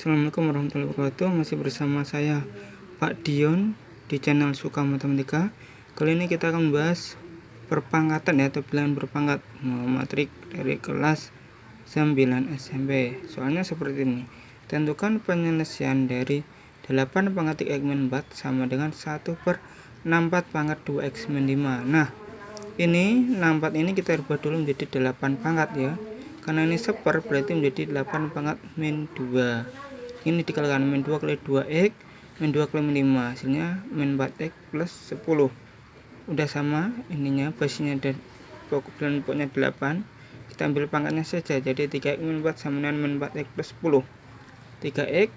Assalamualaikum warahmatullahi wabarakatuh. Masih bersama saya Pak Dion Di channel Suka Matematika. Kali ini kita akan membahas Perpangkatan ya atau pilihan berpangkat. Matrik dari kelas 9 SMP Soalnya seperti ini. Tentukan penyelesaian dari 8 pangkat 3 X min 4 Sama dengan 1 per 64 pangkat 2 X min 5 Nah ini 64 ini kita rubah dulu menjadi 8 pangkat ya. Karena ini seper berarti menjadi 8 pangkat min 2 ini dikalikan min 2 kali 2x min 2 kali min 5 hasilnya min 4x plus 10 udah sama ininya basisnya dan pokok dan pokoknya 8 kita ambil pangkatnya saja. Jadi 3x min 4 sama dengan min 4x plus 10 3x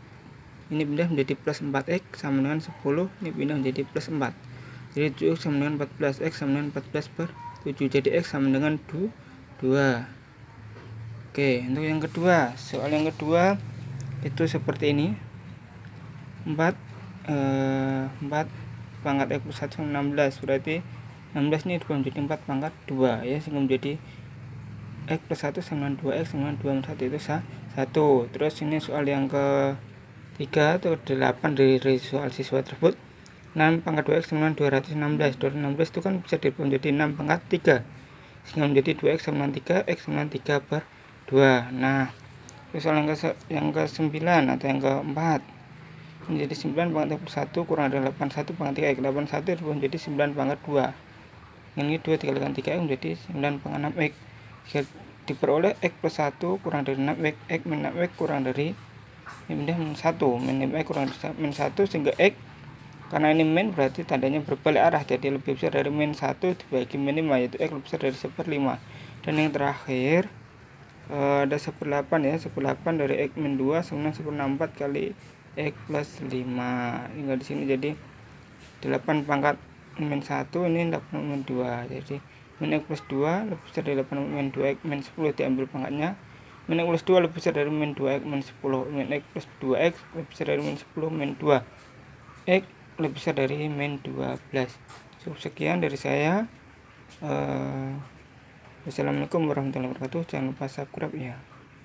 ini pindah menjadi plus 4x sama dengan 10 ini pindah menjadi plus 4 jadi 7 sama dengan 14x sama dengan 14 per 7 jadi x sama dengan 2 2 Oke, untuk yang kedua, soal yang kedua itu seperti ini. 4 eh, 4 pangkat X plus 1 sama 16 berarti 16 ini berubah menjadi 4 pangkat 2 ya. Sehingga menjadi X plus 1 sama 2X sama 2 1 itu 1 terus ini soal yang ke 3 atau 8 dari, soal siswa tersebut. 6 pangkat 2X sama 216 216 itu kan bisa dirubah menjadi 6 pangkat 3 sehingga menjadi 2X sama 3 X sama 3 per 2 nah soal yang ke yang ke 9 atau yang keempat menjadi 9 pangkat 1 kurang dari 81 pangkat 3 x 81 itu menjadi 9 pangkat 2 ini 2 dikalikan 3 x menjadi 9 pangkat 6 x. Jika diperoleh x plus 1 kurang dari 6 x x min 6 x kurang dari pindah min 1 min 5 x kurang dari min 1 sehingga x karena ini min berarti tandanya berbalik arah jadi lebih besar dari min 1 dibagi min 5 yaitu x lebih besar dari 1 per 5 dan yang terakhir uh, ada 18 ya 18 dari X min 2 sama 164 kali X plus 5 tinggal di sini jadi 8 pangkat min 1 ini 8 min 2 jadi min X plus 2 lebih besar dari 8 min 2 X min 10 diambil pangkatnya. Min X plus 2 lebih besar dari min 2 X min 10 min X plus 2 X lebih besar dari min 10 min 2 X lebih besar dari min 12 cukup sekian dari saya. Uh, Wassalamualaikum warahmatullahi wabarakatuh. Jangan lupa subscribe ya.